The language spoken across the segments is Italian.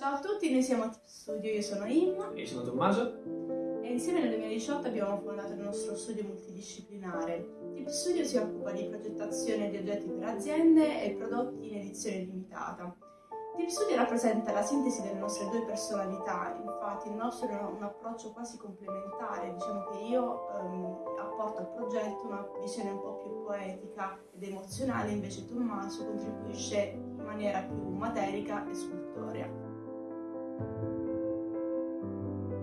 Ciao a tutti, noi siamo Studio, io sono Imma. Io sono Tommaso. E insieme nel 2018 abbiamo fondato il nostro studio multidisciplinare. Tip Studio si occupa di progettazione di oggetti per aziende e prodotti in edizione limitata. Tip Studio rappresenta la sintesi delle nostre due personalità, infatti il nostro è un approccio quasi complementare, diciamo che io ehm, apporto al progetto una visione un po' più poetica ed emozionale, invece Tommaso contribuisce in maniera più materica e scultorea.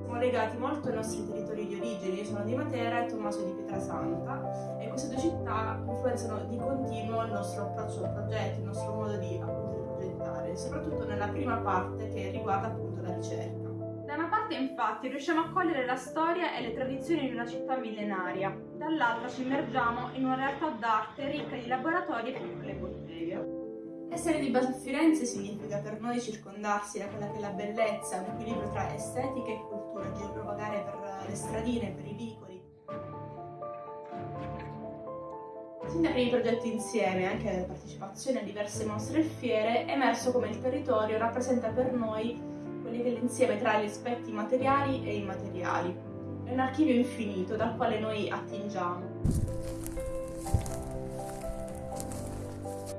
Siamo legati molto ai nostri territori di origine, io sono di Matera e Tommaso di Pietrasanta e queste due città influenzano di continuo il nostro approccio al progetto, il nostro modo di, appunto, progettare, soprattutto nella prima parte che riguarda appunto la ricerca. Da una parte infatti riusciamo a cogliere la storia e le tradizioni di una città millenaria, dall'altra ci immergiamo in una realtà d'arte ricca di laboratori e piccole botteghe. Essere di Firenze significa per noi circondarsi da quella che è la bellezza, un equilibrio tra estetica e cultura, giro vagare per le stradine, per i vicoli. Sin dai primi progetti insieme, anche la partecipazione a diverse mostre e fiere, è emerso come il territorio rappresenta per noi quelli che è l'insieme tra gli aspetti materiali e immateriali. È un archivio infinito dal quale noi attingiamo.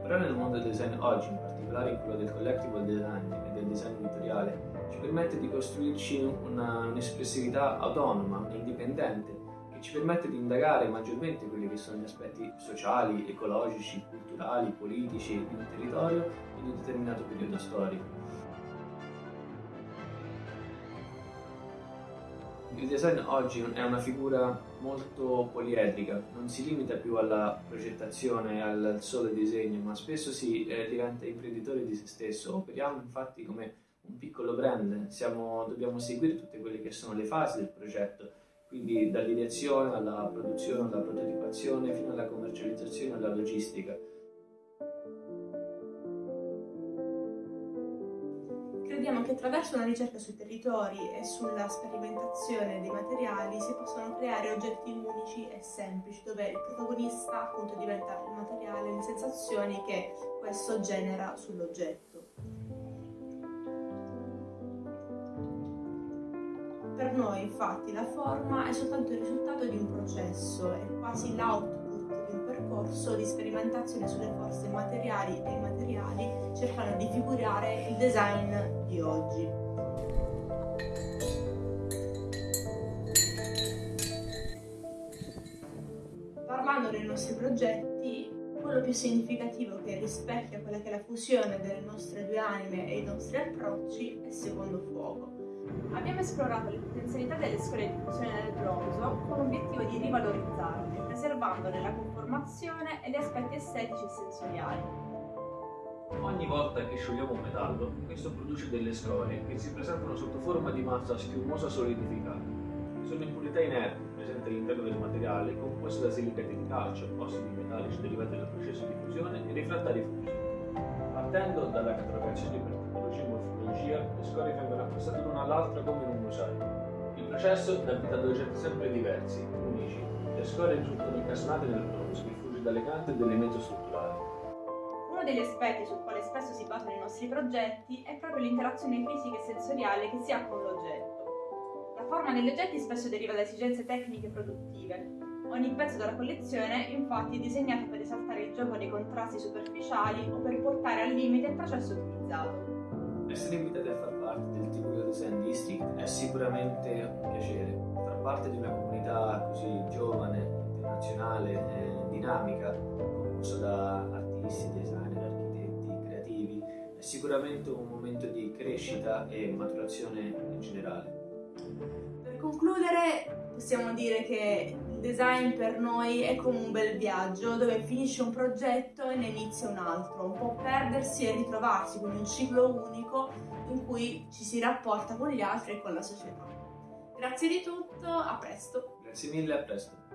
Però nel mondo del design oggi, in particolare in quello del collectible design e del design editoriale, ci permette di costruirci un'espressività autonoma e indipendente che ci permette di indagare maggiormente quelli che sono gli aspetti sociali, ecologici, culturali, politici di un territorio in un determinato periodo storico. Il design oggi è una figura molto poliedrica, non si limita più alla progettazione, al solo disegno, ma spesso si eh, diventa imprenditore di se stesso. Operiamo infatti come un piccolo brand, Siamo, dobbiamo seguire tutte quelle che sono le fasi del progetto, quindi dall'ideazione alla produzione, alla prototipazione, fino alla commercializzazione e alla logistica. Crediamo che attraverso una ricerca sui territori e sulla sperimentazione dei materiali si possono creare oggetti unici e semplici, dove il protagonista appunto diventa il materiale, le sensazioni che questo genera sull'oggetto. Per noi infatti la forma è soltanto il risultato di un processo, è quasi l'output di un percorso di sperimentazione sulle forze materiali e immateriali cercando di figurare il design di oggi. Parlando dei nostri progetti, quello più significativo che rispecchia quella che è la fusione delle nostre due anime e i nostri approcci è Secondo Fuoco. Abbiamo esplorato le potenzialità delle scuole di fusione del bronzo con l'obiettivo di rivalorizzarle, preservandone la conformazione e gli aspetti estetici e sensoriali. Ogni volta che sciogliamo un metallo, questo produce delle scorie che si presentano sotto forma di massa schiumosa solidificata. Sono impurità inerti presenti all'interno del materiale composte da silicati di calcio, ossidi metallici derivati dal processo di fusione e rifrattari fusi. Partendo dalla catalogazione per tipologia e morfologia, le scorie vengono accostate l'una all'altra come in un mosaico. Il processo dà vita ad oggetti sempre diversi, unici. Le scorie risultano incastonate nel bronzo, diffusi dalle cante ed elementi strutturali degli aspetti sul quale spesso si basano i nostri progetti è proprio l'interazione fisica e sensoriale che si ha con l'oggetto. La forma degli oggetti spesso deriva da esigenze tecniche e produttive. Ogni pezzo della collezione infatti è disegnato per esaltare il gioco dei contrasti superficiali o per portare al limite il processo utilizzato. Essere invitati a far parte del Typical Design District è sicuramente un piacere. Far parte di una comunità così giovane, internazionale e dinamica, composta da artisti, designer, è sicuramente un momento di crescita e maturazione in generale. Per concludere possiamo dire che il design per noi è come un bel viaggio dove finisce un progetto e ne inizia un altro, un po' perdersi e ritrovarsi, quindi un ciclo unico in cui ci si rapporta con gli altri e con la società. Grazie di tutto, a presto! Grazie mille, a presto!